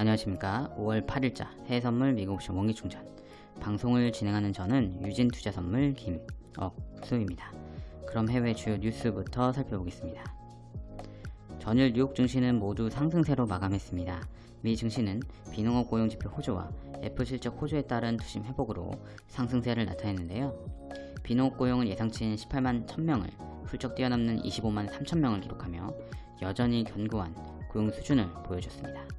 안녕하십니까 5월 8일자 해외선물 미국옵션 원기충전 방송을 진행하는 저는 유진투자선물 김억수입니다. 그럼 해외 주요 뉴스부터 살펴보겠습니다. 전일 뉴욕 증시는 모두 상승세로 마감했습니다. 미 증시는 비농업 고용지표 호조와 애플 실적 호조에 따른 투심 회복으로 상승세를 나타냈는데요. 비농업 고용은 예상치인 18만 1000명을 훌쩍 뛰어넘는 25만 3000명을 기록하며 여전히 견고한 고용 수준을 보여줬습니다.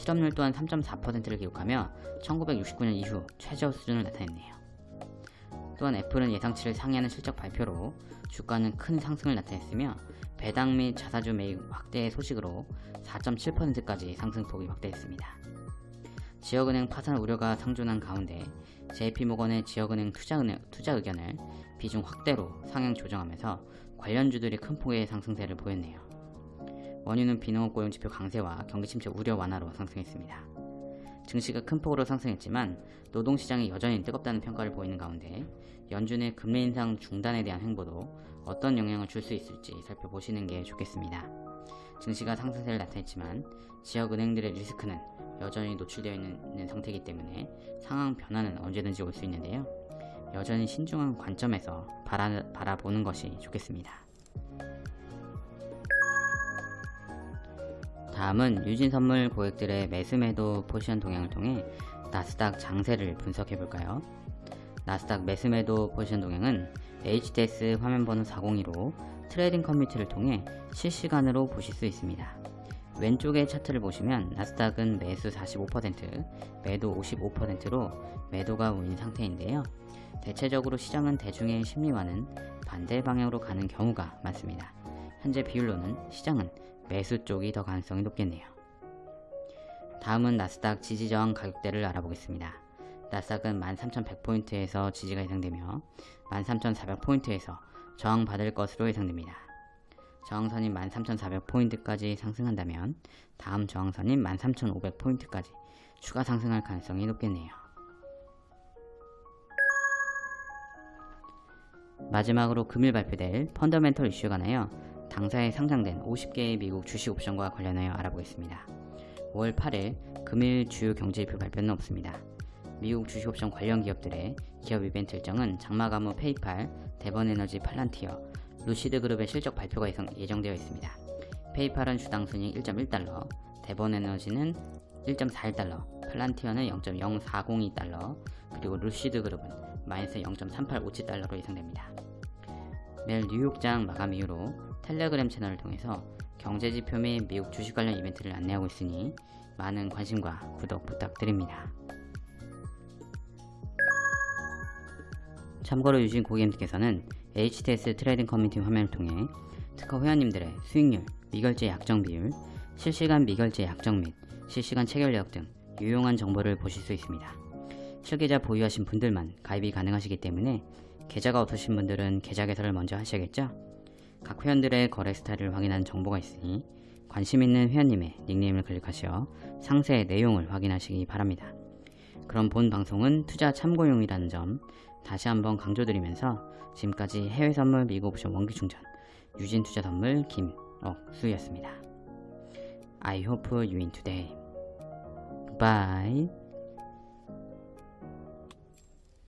실업률 또한 3.4%를 기록하며 1969년 이후 최저 수준을 나타냈네요. 또한 애플은 예상치를 상회하는 실적 발표로 주가는 큰 상승을 나타냈으며 배당 및 자사주 매입 확대의 소식으로 4.7%까지 상승폭이 확대했습니다. 지역은행 파산 우려가 상존한 가운데 JP모건의 지역은행 투자, 투자 의견을 비중 확대로 상향 조정하면서 관련주들이 큰 폭의 상승세를 보였네요. 원유는 비농업 고용지표 강세와 경기 침체 우려 완화로 상승했습니다. 증시가 큰 폭으로 상승했지만 노동시장이 여전히 뜨겁다는 평가를 보이는 가운데 연준의 금리 인상 중단에 대한 행보도 어떤 영향을 줄 수 있을지 살펴보시는 게 좋겠습니다. 증시가 상승세를 나타냈지만 지역은행들의 리스크는 여전히 노출되어 있는 상태이기 때문에 상황 변화는 언제든지 올 수 있는데요. 여전히 신중한 관점에서 바라, 바라보는 것이 좋겠습니다. 다음은 유진선물 고객들의 매수매도 포지션 동향을 통해 나스닥 장세를 분석해 볼까요? 나스닥 매수매도 포지션 동향은 HTS 화면번호 402로 트레이딩 커뮤니티를 통해 실시간으로 보실 수 있습니다. 왼쪽의 차트를 보시면 나스닥은 매수 45%, 매도 55%로 매도가 우인 상태인데요. 대체적으로 시장은 대중의 심리와는 반대 방향으로 가는 경우가 많습니다. 현재 비율로는 시장은 매수 쪽이 더 가능성이 높겠네요. 다음은 나스닥 지지저항 가격대를 알아보겠습니다. 나스닥은 13,100포인트에서 지지가 예상되며 13,400포인트에서 저항받을 것으로 예상됩니다. 저항선인 13,400포인트까지 상승한다면 다음 저항선인 13,500포인트까지 추가 상승할 가능성이 높겠네요. 마지막으로 금일 발표될 펀더멘털 이슈에 관하여 당사에 상장된 50개의 미국 주식 옵션과 관련하여 알아보겠습니다. 5월 8일 금일 주요 경제지표 발표는 없습니다. 미국 주식 옵션 관련 기업들의 기업 이벤트 일정은 장마가무 페이팔, 대번에너지 팔란티어, 루시드 그룹의 실적 발표가 예정되어 있습니다. 페이팔은 주당 순이익 1.1달러, 대번에너지는 1.41달러, 팔란티어는 0.0402달러, 그리고 루시드 그룹은 마이너스 0.3857달러로 예상됩니다. 내일 뉴욕장 마감 이후로 텔레그램 채널을 통해서 경제지표 및 미국 주식 관련 이벤트를 안내하고 있으니 많은 관심과 구독 부탁드립니다. 참고로 유진 고객님께서는 HTS 트레이딩 커뮤니티 화면을 통해 특허 회원님들의 수익률, 미결제 약정 비율, 실시간 미결제 약정 및 실시간 체결 내역 등 유용한 정보를 보실 수 있습니다. 실계좌 보유하신 분들만 가입이 가능하시기 때문에 계좌가 없으신 분들은 계좌 개설을 먼저 하셔야겠죠? 각 회원들의 거래 스타일을 확인하는 정보가 있으니 관심 있는 회원님의 닉네임을 클릭하시어 상세 내용을 확인하시기 바랍니다. 그럼 본 방송은 투자 참고용이라는 점 다시 한번 강조드리면서 지금까지 해외 선물 미국 옵션 원기 충전 유진 투자 선물 김억수였습니다. I hope you win today. Bye.